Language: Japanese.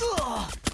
Ugh!